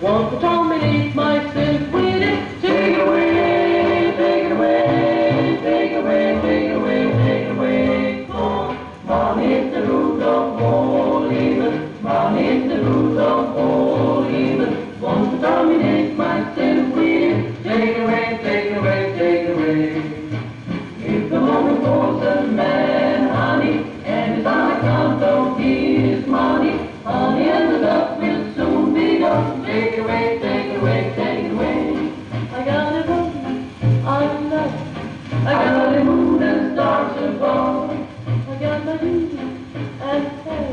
Won't you Want to dominate myself with it. Take it away, take it away, take it away, take it away, take it away. Oh, man in the root of all it. man in the root of all Take away, take away, take away. I got a moon, i. I got a moon and stars above. I got my moon and stars.